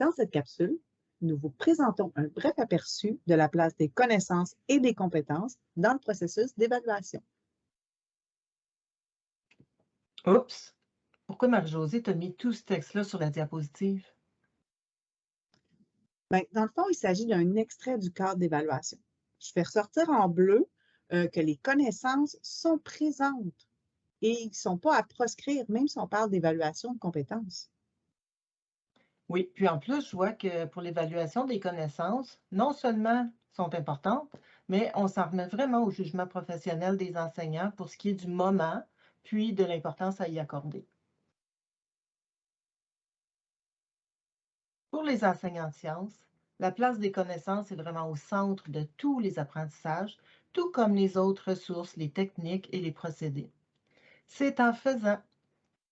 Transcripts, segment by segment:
Dans cette capsule, nous vous présentons un bref aperçu de la place des connaissances et des compétences dans le processus d'évaluation. Oups! Pourquoi Marie-Josée t'a mis tout ce texte-là sur la diapositive? Bien, dans le fond, il s'agit d'un extrait du cadre d'évaluation. Je fais ressortir en bleu euh, que les connaissances sont présentes et ils ne sont pas à proscrire, même si on parle d'évaluation de compétences. Oui, puis en plus, je vois que pour l'évaluation des connaissances, non seulement sont importantes, mais on s'en remet vraiment au jugement professionnel des enseignants pour ce qui est du moment, puis de l'importance à y accorder. Pour les enseignants de sciences, la place des connaissances est vraiment au centre de tous les apprentissages, tout comme les autres ressources, les techniques et les procédés. C'est en faisant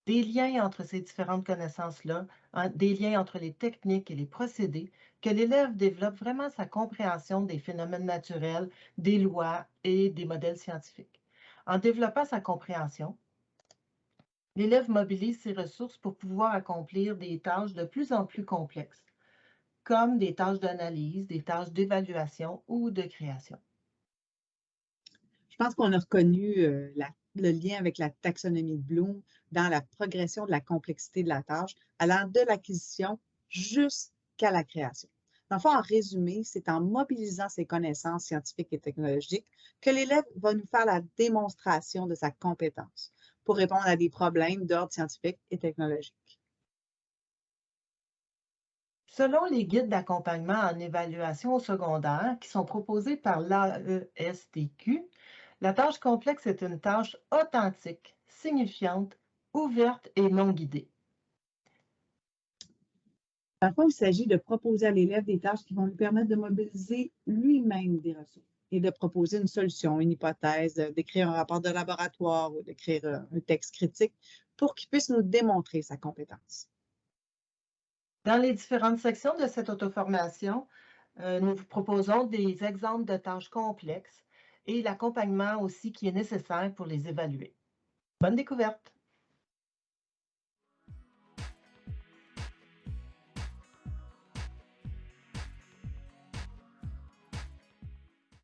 des liens entre ces différentes connaissances-là, des liens entre les techniques et les procédés, que l'élève développe vraiment sa compréhension des phénomènes naturels, des lois et des modèles scientifiques. En développant sa compréhension, l'élève mobilise ses ressources pour pouvoir accomplir des tâches de plus en plus complexes comme des tâches d'analyse, des tâches d'évaluation ou de création. Je pense qu'on a reconnu euh, le lien avec la taxonomie de Bloom dans la progression de la complexité de la tâche, allant de l'acquisition jusqu'à la création. Dans en résumé, c'est en mobilisant ses connaissances scientifiques et technologiques que l'élève va nous faire la démonstration de sa compétence pour répondre à des problèmes d'ordre scientifique et technologique. Selon les guides d'accompagnement en évaluation au secondaire qui sont proposés par l'AESTQ, la tâche complexe est une tâche authentique, signifiante, ouverte et non guidée. Parfois, il s'agit de proposer à l'élève des tâches qui vont lui permettre de mobiliser lui-même des ressources et de proposer une solution, une hypothèse, d'écrire un rapport de laboratoire ou d'écrire un texte critique pour qu'il puisse nous démontrer sa compétence. Dans les différentes sections de cette auto-formation, euh, nous vous proposons des exemples de tâches complexes et l'accompagnement aussi qui est nécessaire pour les évaluer. Bonne découverte!